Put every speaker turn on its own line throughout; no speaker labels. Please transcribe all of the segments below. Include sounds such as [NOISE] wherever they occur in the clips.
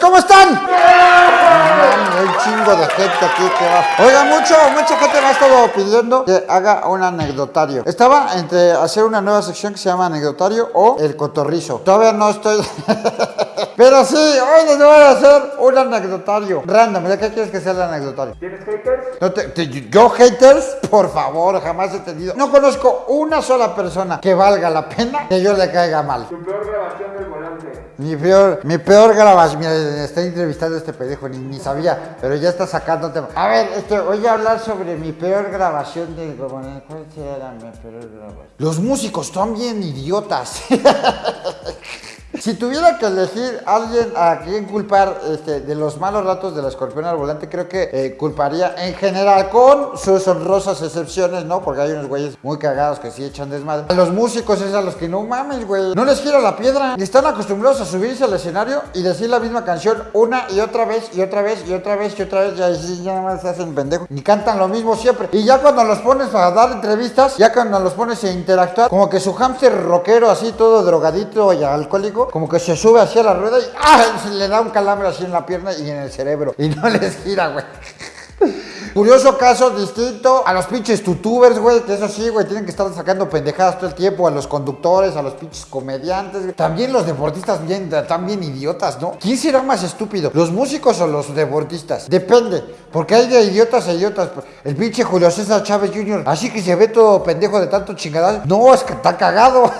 ¿cómo están? Hay un chingo de gente aquí que va. Oiga, mucho, mucha gente me ha estado pidiendo que haga un anecdotario. Estaba entre hacer una nueva sección que se llama anecdotario o el cotorrizo. Todavía no estoy. [LAUGHS] Pero sí, hoy les voy a hacer un anecdotario. Random, ¿de qué quieres que sea el anecdotario?
¿Tienes haters?
No te- te- yo haters, por favor, jamás he tenido. No conozco una sola persona que valga la pena que yo le caiga mal.
Tu peor grabación del volante.
Mi peor, mi peor grabación. Mira, estoy entrevistando a este pendejo, ni, ni sabía, pero ya está sacando tema. A ver, este, voy a hablar sobre mi peor grabación de. ¿Cuál? Los músicos son bien idiotas. [LAUGHS] Si tuviera que elegir a alguien a quien culpar este, de los malos ratos del escorpión al volante, creo que eh, culparía en general con sus honrosas excepciones, ¿no? Porque hay unos güeyes muy cagados que sí echan desmadre. A los músicos es a los que no mames, güey. No les gira la piedra. Y están acostumbrados a subirse al escenario y decir la misma canción una y otra vez y otra vez y otra vez y otra vez. Y ahí ya más se hacen pendejos. Ni cantan lo mismo siempre. Y ya cuando los pones a dar entrevistas, ya cuando los pones a interactuar, como que su hámster rockero así todo drogadito y alcohólico, como que se sube hacia la rueda y ¡ah! le da un calambre así en la pierna y en el cerebro. Y no les gira, güey. Curioso caso distinto a los pinches tutubers, güey, que eso sí, güey, tienen que estar sacando pendejadas todo el tiempo, a los conductores, a los pinches comediantes, güey. También los deportistas bien, bien idiotas, ¿no? ¿Quién será más estúpido? ¿Los músicos o los deportistas? Depende, porque hay de idiotas a idiotas. El pinche Julio César Chávez Jr., así que se ve todo pendejo de tanto chingadas. No, es que está cagado.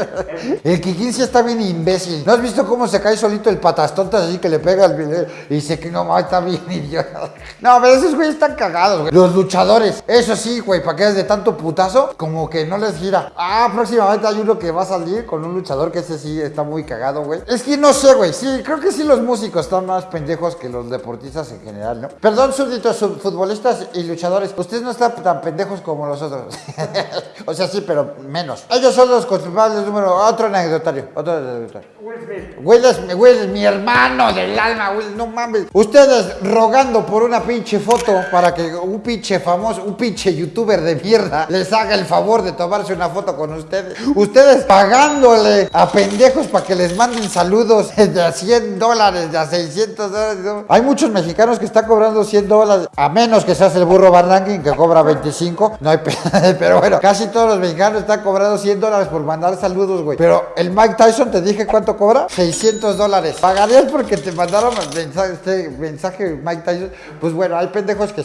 [LAUGHS] el Kikín sí está bien imbécil. ¿No has visto cómo se cae solito el patas tontas así que le pega al video y dice que no, está bien idiota? [LAUGHS] No, pero esos güeyes están cagados, güey. Los luchadores, eso sí, güey, para que es de tanto putazo, como que no les gira. Ah, próximamente hay uno que va a salir con un luchador que ese sí está muy cagado, güey. Es que no sé, güey. Sí, creo que sí los músicos están más pendejos que los deportistas en general, ¿no? Perdón, súbditos, futbolistas y luchadores. Ustedes no están tan pendejos como los otros. [LAUGHS] o sea, sí, pero menos. Ellos son los culpables número. Otro anecdotario. Otro anecdotario.
Will Smith.
Will es, Will es mi hermano del alma, Will, no mames. Ustedes rogando por una pinche foto para que un pinche famoso, un pinche youtuber de mierda les haga el favor de tomarse una foto con ustedes. Ustedes pagándole a pendejos para que les manden saludos [LAUGHS] de a 100 dólares, de a 600 dólares. Hay muchos mexicanos que están cobrando 100 dólares, a menos que seas el burro Barranquín que cobra 25. No hay pe- [LAUGHS] pero bueno, casi todos los mexicanos están cobrando 100 dólares por mandar saludos, güey. Pero el Mike Tyson te dije cuánto cobra? 600 dólares. ¿Pagarías porque te mandaron mensaje, este mensaje Mike Tyson? Pues bueno, hay pendejos que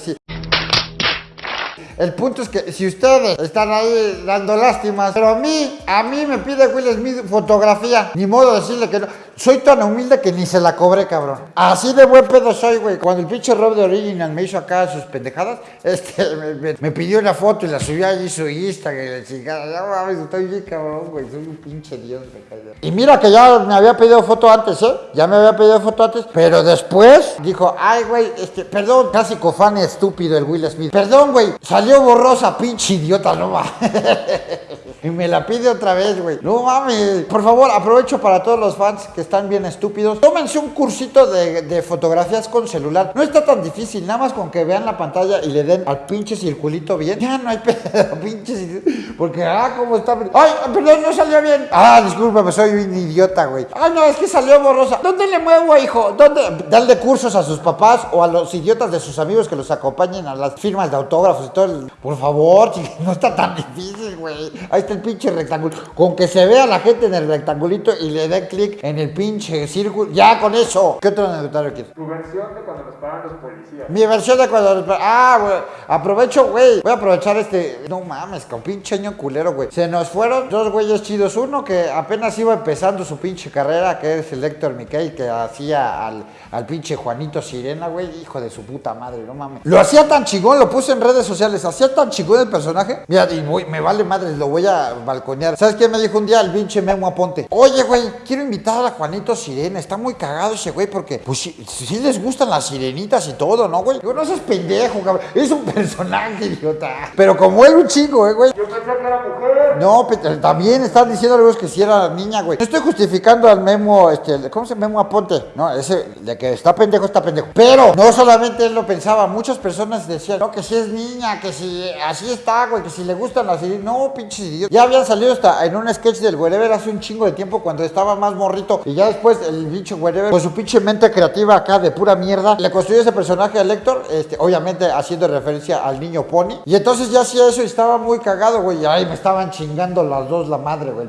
El punto es que si ustedes están ahí dando lástimas, pero a mí, a mí me pide Will Smith fotografía, ni modo de decirle que no. Soy tan humilde que ni se la cobré, cabrón. Así de buen pedo soy, güey. Cuando el pinche Rob de Original me hizo acá sus pendejadas, este, [LAUGHS] me, pidió una foto y la subió allí su Instagram y la chingada. Mames, estoy bien cabrón, güey. Soy un pinche dios, me cae. Y mira que ya me había pedido foto antes, ¿eh? Ya me había pedido foto antes, pero después dijo, ay, güey, este, perdón, clásico fan estúpido el Will Smith. Perdón, güey, salió borrosa, pinche idiota, no va. [LAUGHS] Y me la pide otra vez, güey. No mames. Por favor, aprovecho para todos los fans que están bien estúpidos. Tómense un cursito de, de fotografías con celular. No está tan difícil. Nada más con que vean la pantalla y le den al pinche circulito bien. Ya no hay [LAUGHS] pedo, pinche. Porque, ah, cómo está. Ay, perdón, no salió bien. Ah, discúlpame, soy un idiota, güey. Ay, no, es que salió borrosa. ¿Dónde le muevo, hijo? ¿Dónde? Dale cursos a sus papás o a los idiotas de sus amigos que los acompañen a las firmas de autógrafos y todo. el- Por favor, no está tan difícil, güey. Ahí está el pinche rectángulo. Con que se vea la gente en el rectangulito y le dé clic en el pinche círculo. Ya, con eso. ¿Qué otro anecdotario quieres?
Tu versión de cuando nos pagan los policías.
Mi versión de cuando... Ah, güey. Aprovecho, güey. Voy a aprovechar este... No mames, con pinche año culero, güey. Se nos fueron dos güeyes chidos. Uno que apenas iba empezando su pinche carrera, que es el Héctor Miquel, que hacía al, al pinche Juanito Sirena, güey. Hijo de su puta madre, no mames. Lo hacía tan chingón, lo puse en redes sociales. Hacía tan chingón el personaje. Mira, y voy- me vale madre, lo voy a balconear. ¿Sabes qué me dijo un día el pinche Memo Aponte? Oye, güey, quiero invitar a Juanito Sirena. Está muy cagado ese güey porque, pues sí, sí les gustan las sirenitas y todo, ¿no, güey? Digo, no seas pendejo, cabrón. Es un personaje, idiota. Pero como él, un chingo, eh, güey.
Yo pensé que era mujer.
No, pe- también están diciendo algunos que si era niña, güey. No estoy justificando al Memo, este, ¿cómo se llama? Memo Aponte. No, ese, de que está pendejo, está pendejo. Pero no solamente él lo pensaba, muchas personas decían, no, que si es niña, que si así está, güey, que si le gustan las No, pinches idiotas. Ya habían salido hasta en un sketch del Wherever hace un chingo de tiempo cuando estaba más morrito. Y ya después el bicho Wherever, con su pinche mente creativa acá de pura mierda, le construyó ese personaje a Lector, este, obviamente haciendo referencia al niño Pony. Y entonces ya hacía eso y estaba muy cagado, güey. Y ahí me estaban chingando las dos la madre, güey.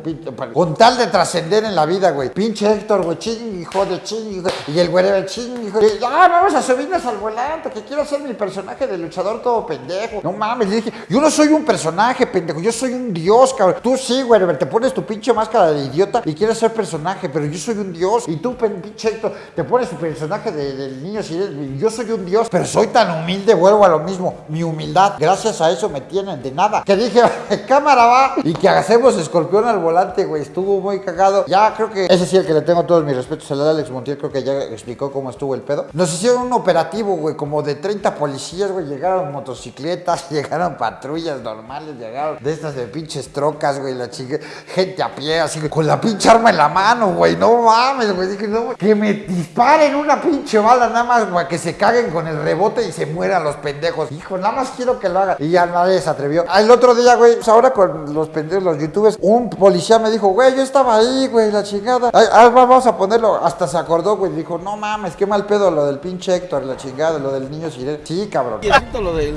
Con tal de trascender en la vida, güey. Pinche Héctor, güey, ching, hijo de ching. Y el Wherever, ching, hijo de... Ah, vamos a subirnos al volante, que quiero ser mi personaje de luchador todo pendejo. No mames, le dije, yo no soy un personaje, pendejo, yo soy un dios, Tú sí, Wherever, te pones tu pinche máscara de idiota y quieres ser personaje, pero yo soy un dios. Y tú, pinche Héctor, te pones tu personaje de- niño y yo soy un dios, pero soy tan humilde, vuelvo a lo mismo. Mi humildad, gracias a eso me tienen de nada. Que dije, cámara va. Y que hacemos escorpión al volante, güey. Estuvo muy cagado. Ya creo que ese sí el que le tengo todos mis respetos al Alex Montiel, creo que ya explicó cómo estuvo el pedo. Nos hicieron un operativo, güey, como de 30 policías, güey. Llegaron motocicletas, [LAUGHS] llegaron patrullas normales, llegaron de estas de pinches trocas, güey, la chica, gente a pie, así con la pinche arma en la mano, güey. No mames, güey. Dije, no, que me disparen una pinche bala, nada más, güey, que se caguen con el rebote y se mueran los pendejos. Hijo, nada más quiero que lo hagan. Y ya nadie se atrevió. Ah, El otro día, güey, pues ahora con los pendejos, los youtubers, un policía me dijo, güey, yo estaba ahí, güey, la chingada. Ay, va, vamos a ponerlo. Hasta se acordó, güey. Dijo, no mames, qué mal pedo lo del pinche Héctor, la chingada, lo del niño sireno. Sí, cabrón.
Lo del.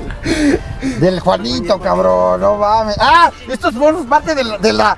[LAUGHS]
Del Juanito, cabrón, no mames. Ah, estos fueron parte de la, de la-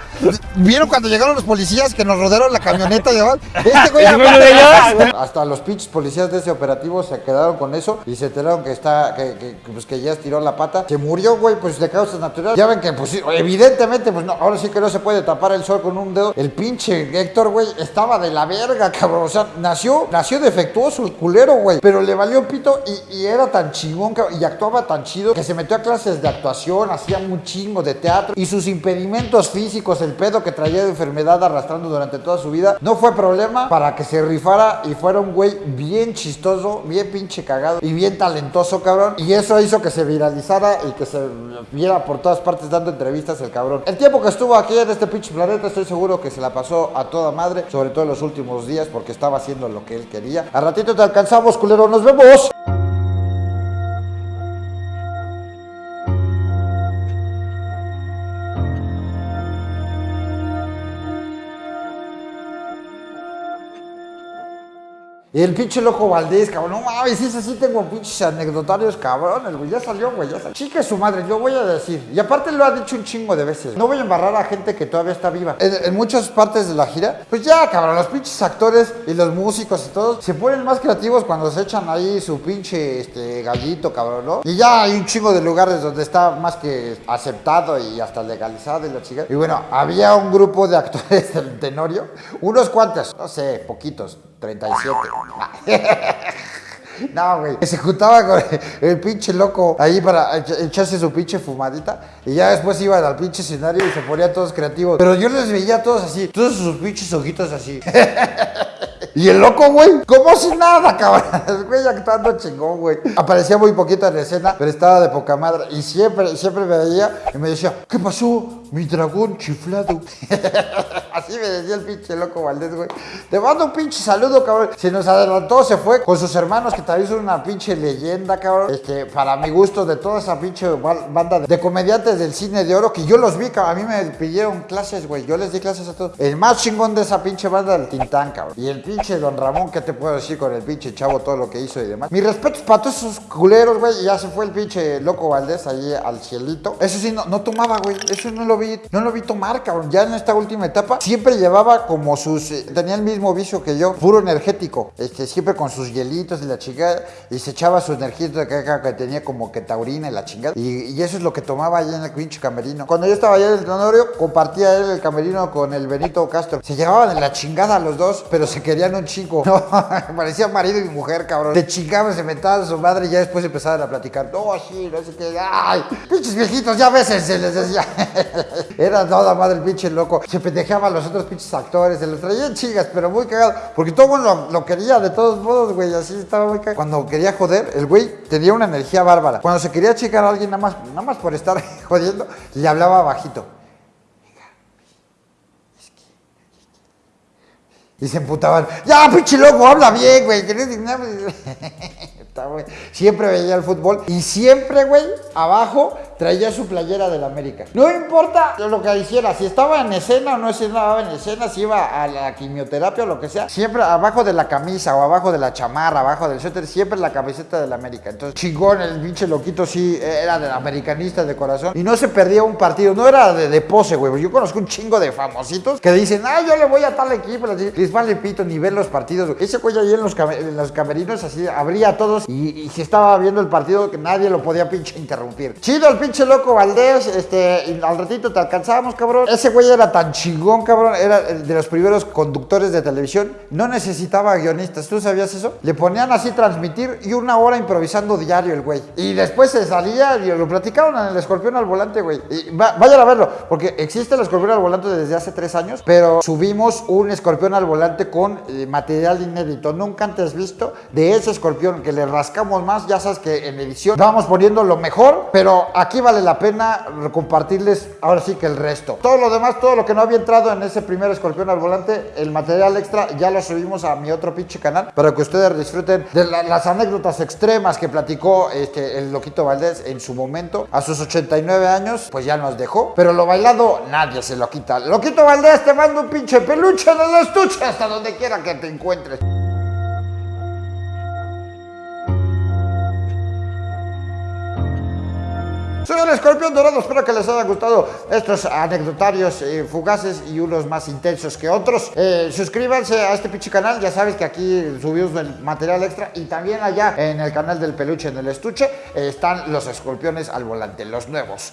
¿Vieron cuando llegaron los policías que nos rodearon la camioneta? y demás? Este güey [LAUGHS]
¿Es uno de ellos?
Hasta los pinches policías de ese operativo se quedaron con eso y se enteraron que está, que, pues que ya estiró la pata. Se murió, güey, pues de causas naturales. Ya ven que, pues evidentemente, pues no, ahora sí que no se puede tapar el sol con un dedo. El pinche Héctor, güey, estaba de la verga, cabrón. O sea, nació, nació defectuoso el culero, güey. Pero le valió pito y, y era tan chingón, cabrón, y actuaba tan chido que se metió a clases de actuación, hacía un chingo de teatro y sus impedimentos físicos, el pedo que traía de enfermedad arrastrando durante toda su vida, no fue problema para que se rifara y fuera un güey bien chistoso, bien pinche cagado y bien talentoso, cabrón. Y eso hizo que se viralizara y que se viera por todas partes dando entrevistas el cabrón. El tiempo que estuvo aquí en este pinche planeta, estoy seguro que se la pasó a toda madre, sobre todo en los últimos días, porque estaba haciendo lo que él quería. A ratito te alcanzamos, culero, nos vemos. Y el pinche loco Valdés, cabrón, no mames, ese sí tengo pinches anecdotarios cabrones, güey, ya salió, güey, ya salió. Chica su madre, yo voy a decir, y aparte lo ha dicho un chingo de veces, no voy a embarrar a gente que todavía está viva. En, en muchas partes de la gira, pues ya, cabrón, los pinches actores y los músicos y todos se ponen más creativos cuando se echan ahí su pinche este, gallito, cabrón, ¿no? Y ya hay un chingo de lugares donde está más que aceptado y hasta legalizado y la chica. Y bueno, había un grupo de actores [LAUGHS] del Tenorio, unos cuantos, no sé, poquitos, 37. [LAUGHS] No, güey. Se juntaba con el, pinche loco ahí para echa- echarse su pinche fumadita. Y ya después iban al pinche escenario y se ponían todos creativos. Pero yo les veía a todos así, todos sus pinches ojitos así. [LAUGHS] Y el loco, güey, como si nada, [LAUGHS] cabrón. Güey actuando chingón, güey. Aparecía muy poquito en la escena, pero estaba de poca madre. Y siempre, siempre me veía y me decía, ¿qué pasó? Mi dragón chiflado. [LAUGHS] Así me decía el pinche loco Valdés, güey. Te mando un pinche saludo, cabrón. Se nos adelantó, se fue con sus hermanos, que también son una pinche leyenda, cabrón. Este, para mi gusto, de toda esa pinche ba- banda de comediantes del cine de oro, que yo los vi, cabrón. A mí me pidieron clases, güey. Yo les di clases a todos. El más chingón de esa pinche banda del Tintán, cabrón. Y el pinche Don Ramón, ¿qué te puedo decir con el pinche chavo, todo lo que hizo y demás? Mis respetos para todos esos culeros, güey. Ya se fue el pinche loco Valdés allí al cielito. Eso sí, no, no tomaba, güey. Eso no lo vi, no lo vi tomar, cabrón. Ya en esta última etapa, siempre llevaba como sus. eh, tenía el mismo vicio que yo, puro energético. Este, siempre con sus hielitos y la chingada. Y se echaba su energía que, que- tenía como que taurina y la chingada. Y, y eso es lo que tomaba allá en el pinche camerino. Cuando yo estaba allá en el Tenorio, compartía él el camerino con el Benito Castro. Se llevaban de la chingada los dos, pero se querían un chingo. [LAUGHS] No, parecía marido y mujer, cabrón. Se chingaban, se metaban a su madre y ya después empezaban a platicar. No, así, no sé qué. Ay, pinches viejitos, ya veces se les decía. [LAUGHS] Era toda madre el pinche loco. Se pendejeaba a los otros pinches actores, se los traían chingas, pero muy cagado. Porque todo lo, lo quería de todos modos, güey. Así estaba muy cagado. Cuando quería joder, el güey tenía una energía bárbara. Cuando se quería chicar a alguien nada más, nada más por estar [LAUGHS] jodiendo, le hablaba bajito. Y se emputaban. Ya, pinche loco, habla bien, güey. [LAUGHS] Siempre veía el fútbol. Y siempre, güey, abajo traía su playera del América. No importa lo que hiciera, si estaba en escena o no estaba en escena, si iba a la quimioterapia o lo que sea, siempre abajo de la camisa o abajo de la chamarra, abajo del suéter, siempre la camiseta del América. Entonces, chingón, el pinche loquito sí era del americanista de corazón y no se perdía un partido, no era de, pose, güey. Yo conozco un chingo de famositos que dicen, ah, yo le voy a tal equipo, les, vale pito ni ver los partidos. Ese güey ahí en los, en los camerinos así abría a todos y, y si estaba viendo el partido que nadie lo podía pinche interrumpir. Chido el pinche loco Valdés, este, al ratito te alcanzábamos, cabrón. Ese güey era tan chingón, cabrón, era de los primeros conductores de televisión. No necesitaba guionistas, ¿tú sabías eso? Le ponían así transmitir y una hora improvisando diario el güey. Y después se salía y lo platicaron en el escorpión al volante, güey. Y va- vayan a verlo, porque existe el escorpión al volante desde hace tres años, pero subimos un escorpión al volante con eh, material inédito, nunca antes visto, de ese escorpión que le rascamos más. Ya sabes que en edición vamos poniendo lo mejor, pero aquí vale la pena compartirles ahora sí que el resto. Todo lo demás, todo lo que no había entrado en ese primer escorpión al volante, el material extra ya lo subimos a mi otro pinche canal para que ustedes disfruten de la- las anécdotas extremas que platicó este, el Loquito Valdés en su momento. A sus 89 años, pues ya nos dejó, pero lo bailado nadie se lo quita. Loquito Valdés, te mando un pinche peluche en el estuche hasta donde quiera que te encuentres. escorpión dorado. Espero que les haya gustado estos anecdotarios eh, fugaces y unos más intensos que otros. Eh, suscríbanse a este pinche canal. Ya sabes que aquí subimos el material extra. Y también allá en el canal del peluche en el estuche eh, están los escorpiones al volante, los nuevos.